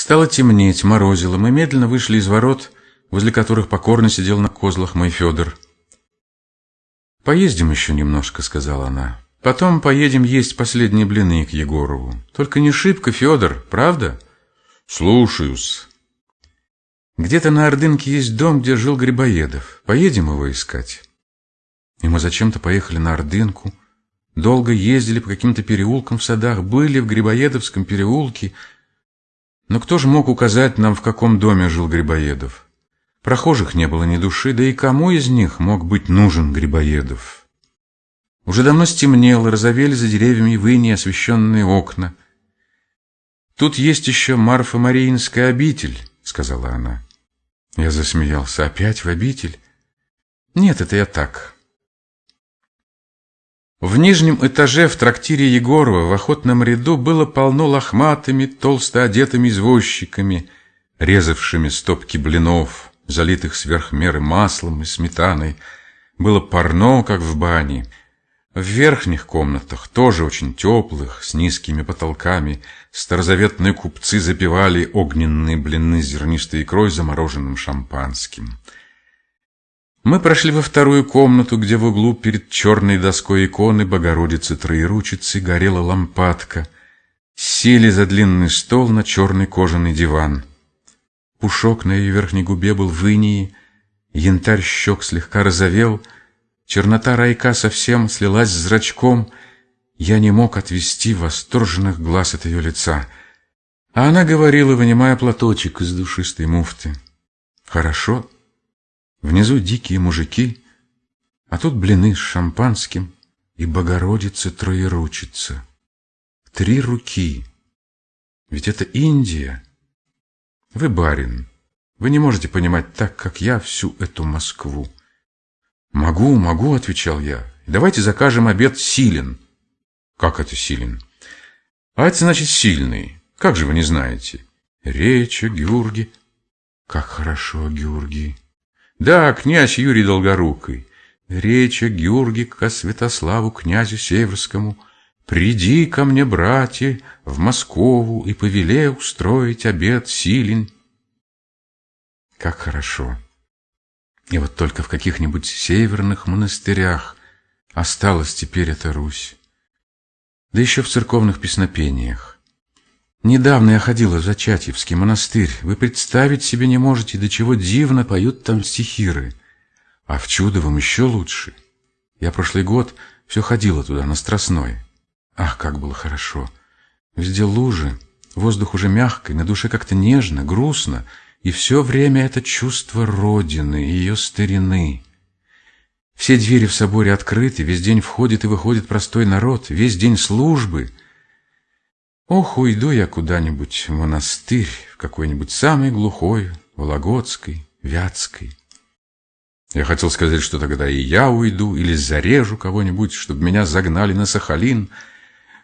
Стало темнеть, морозило. Мы медленно вышли из ворот, возле которых покорно сидел на козлах мой Федор. «Поездим еще немножко», — сказала она. «Потом поедем есть последние блины к Егорову. Только не шибко, Федор, правда?» «Слушаюсь». «Где-то на Ордынке есть дом, где жил Грибоедов. Поедем его искать». И мы зачем-то поехали на Ордынку, долго ездили по каким-то переулкам в садах, были в Грибоедовском переулке. Но кто же мог указать нам, в каком доме жил Грибоедов? Прохожих не было ни души, да и кому из них мог быть нужен Грибоедов? Уже давно стемнело, разовели за деревьями выни освещенные окна. «Тут есть еще Марфа-Мариинская обитель», — сказала она. Я засмеялся. «Опять в обитель?» «Нет, это я так». В нижнем этаже в трактире Егорова в охотном ряду было полно лохматыми, толсто одетыми извозчиками, резавшими стопки блинов залитых сверх меры маслом и сметаной. Было парно, как в бане. В верхних комнатах, тоже очень теплых, с низкими потолками, старозаветные купцы запивали огненные блины зернистой икрой, замороженным шампанским. Мы прошли во вторую комнату, где в углу перед черной доской иконы Богородицы Троеручицы горела лампадка. Сели за длинный стол на черный кожаный диван. Пушок на ее верхней губе был в инии, янтарь щек слегка розовел, чернота райка совсем слилась с зрачком. Я не мог отвести восторженных глаз от ее лица. А она говорила, вынимая платочек из душистой муфты. «Хорошо. Внизу дикие мужики, а тут блины с шампанским и Богородица Троеручица. Три руки. Ведь это Индия». Вы барин. Вы не можете понимать так, как я, всю эту Москву. Могу, могу, отвечал я. Давайте закажем обед силен. Как это силен? А это значит сильный. Как же вы не знаете? Речи, Георгий. Как хорошо, Георгий. Да, князь Юрий Долгорукий. Речи, Георгий, ко Святославу, князю Северскому — Приди ко мне, братья, в Москову и повеле устроить обед силен. Как хорошо! И вот только в каких-нибудь северных монастырях осталась теперь эта Русь. Да еще в церковных песнопениях. Недавно я ходила в Зачатьевский монастырь. Вы представить себе не можете, до чего дивно поют там стихиры. А в Чудовом еще лучше. Я прошлый год все ходила туда, на Страстной. Ах, как было хорошо! Везде лужи, воздух уже мягкий, на душе как-то нежно, грустно, и все время это чувство Родины, ее старины. Все двери в соборе открыты, весь день входит и выходит простой народ, весь день службы. Ох, уйду я куда-нибудь в монастырь, в какой-нибудь самый глухой, Вологодской, Вятской. Я хотел сказать, что тогда и я уйду или зарежу кого-нибудь, чтобы меня загнали на Сахалин —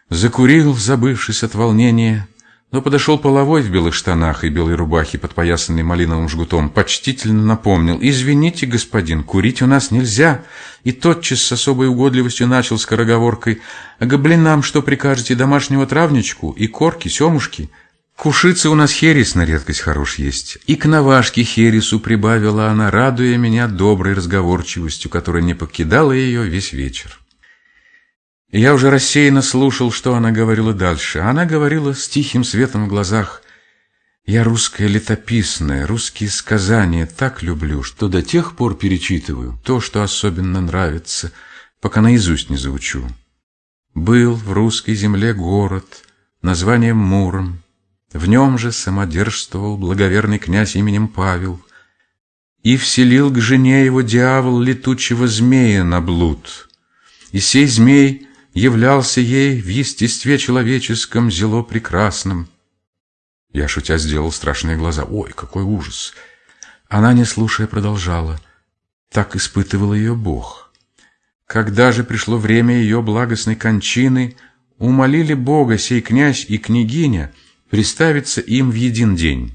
Закурил, забывшись от волнения, но подошел половой в белых штанах и белой рубахе, подпоясанной малиновым жгутом, почтительно напомнил, «Извините, господин, курить у нас нельзя!» И тотчас с особой угодливостью начал скороговоркой, «А гоблинам что прикажете, домашнего травничку и корки, семушки?» Кушицы у нас херес на редкость хорош есть. И к навашке хересу прибавила она, радуя меня доброй разговорчивостью, которая не покидала ее весь вечер. Я уже рассеянно слушал, что она говорила дальше. Она говорила с тихим светом в глазах. «Я русская летописная, русские сказания так люблю, что до тех пор перечитываю то, что особенно нравится, пока наизусть не заучу. Был в русской земле город, названием Муром. В нем же самодержствовал благоверный князь именем Павел. И вселил к жене его дьявол летучего змея на блуд. И сей змей являлся ей в естестве человеческом зело прекрасным. Я, шутя, сделал страшные глаза. Ой, какой ужас! Она, не слушая, продолжала. Так испытывал ее Бог. Когда же пришло время ее благостной кончины, умолили Бога сей князь и княгиня приставиться им в един день.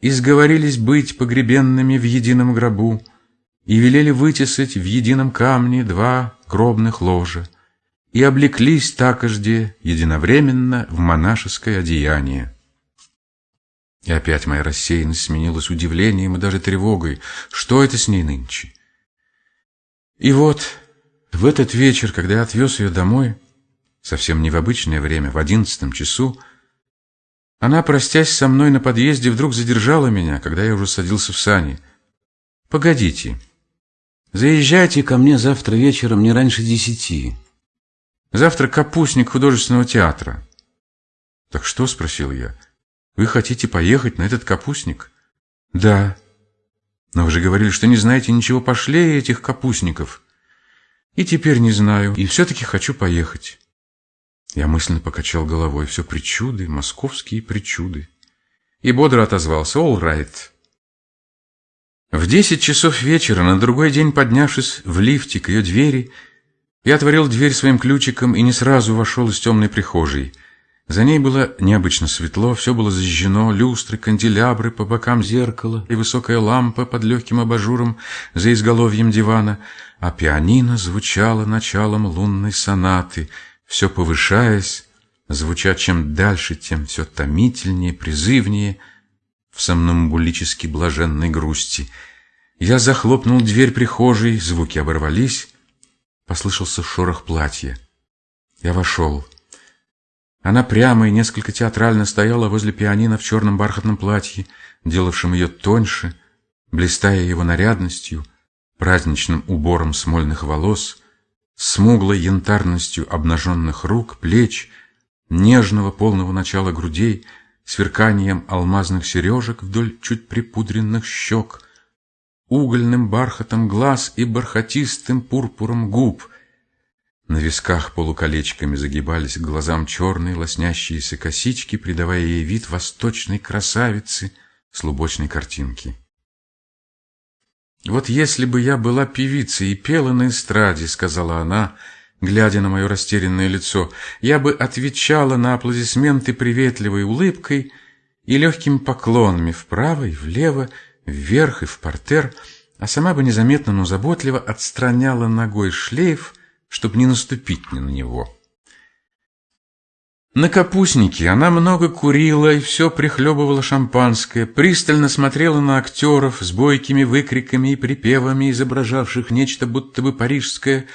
И сговорились быть погребенными в едином гробу, и велели вытесать в едином камне два гробных ложа и облеклись такожде единовременно в монашеское одеяние. И опять моя рассеянность сменилась удивлением и даже тревогой. Что это с ней нынче? И вот в этот вечер, когда я отвез ее домой, совсем не в обычное время, в одиннадцатом часу, она, простясь со мной на подъезде, вдруг задержала меня, когда я уже садился в сани. «Погодите. Заезжайте ко мне завтра вечером не раньше десяти. Завтра капустник художественного театра». «Так что?» — спросил я. «Вы хотите поехать на этот капустник?» «Да». «Но вы же говорили, что не знаете ничего пошлее этих капустников». «И теперь не знаю, и все-таки хочу поехать». Я мысленно покачал головой. Все причуды, московские причуды. И бодро отозвался. «All right». В десять часов вечера, на другой день поднявшись в лифте к ее двери, я отворил дверь своим ключиком и не сразу вошел из темной прихожей. За ней было необычно светло, все было зажжено, люстры, канделябры, по бокам зеркала и высокая лампа под легким абажуром за изголовьем дивана, а пианино звучало началом лунной сонаты — все повышаясь, звуча чем дальше, тем все томительнее, призывнее, в сомнамбулически блаженной грусти. Я захлопнул дверь прихожей, звуки оборвались, послышался шорох платья. Я вошел. Она прямо и несколько театрально стояла возле пианино в черном бархатном платье, делавшем ее тоньше, блистая его нарядностью, праздничным убором смольных волос — смуглой янтарностью обнаженных рук, плеч, нежного полного начала грудей, сверканием алмазных сережек вдоль чуть припудренных щек, угольным бархатом глаз и бархатистым пурпуром губ. На висках полуколечками загибались к глазам черные лоснящиеся косички, придавая ей вид восточной красавицы с лубочной картинки. «Вот если бы я была певицей и пела на эстраде», — сказала она, глядя на мое растерянное лицо, «я бы отвечала на аплодисменты приветливой улыбкой и легкими поклонами вправо и влево, вверх и в портер, а сама бы незаметно, но заботливо отстраняла ногой шлейф, чтобы не наступить на него». На капустнике она много курила и все прихлебывала шампанское, пристально смотрела на актеров с бойкими выкриками и припевами, изображавших нечто будто бы парижское,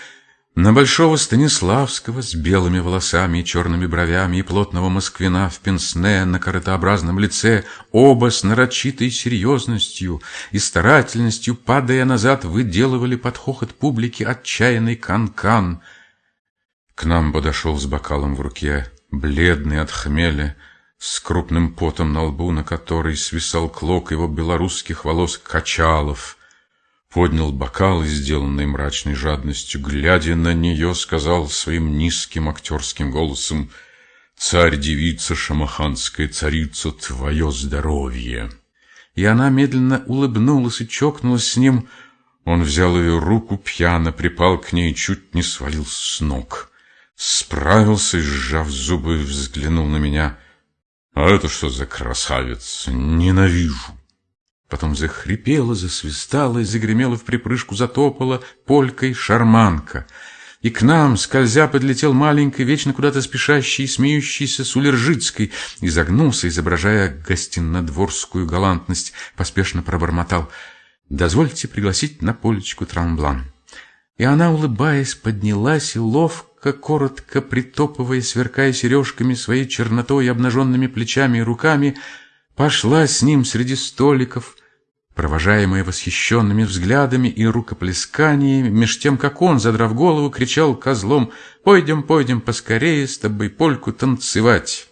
на большого Станиславского с белыми волосами и черными бровями и плотного москвина в пенсне на коротообразном лице, оба с нарочитой серьезностью и старательностью, падая назад, выделывали под хохот публики отчаянный кан-кан. К нам подошел с бокалом в руке бледный от хмеля, с крупным потом на лбу, на который свисал клок его белорусских волос Качалов, поднял бокал, сделанный мрачной жадностью, глядя на нее, сказал своим низким актерским голосом «Царь-девица шамаханская царица, твое здоровье!» И она медленно улыбнулась и чокнулась с ним. Он взял ее руку, пьяно припал к ней и чуть не свалился с ног. Справился и, сжав зубы, взглянул на меня. «А это что за красавец? Ненавижу!» Потом захрипела, засвистала и загремела в припрыжку, затопала полькой шарманка. И к нам, скользя, подлетел маленький, вечно куда-то спешащий и смеющийся Сулержицкий, изогнулся, изображая гостинодворскую галантность, поспешно пробормотал «Дозвольте пригласить на полечку трамблан». И она, улыбаясь, поднялась и ловко, коротко притопывая, сверкая сережками своей чернотой, обнаженными плечами и руками, пошла с ним среди столиков, провожаемая восхищенными взглядами и рукоплесканиями, меж тем, как он, задрав голову, кричал козлом «Пойдем, пойдем поскорее с тобой польку танцевать!»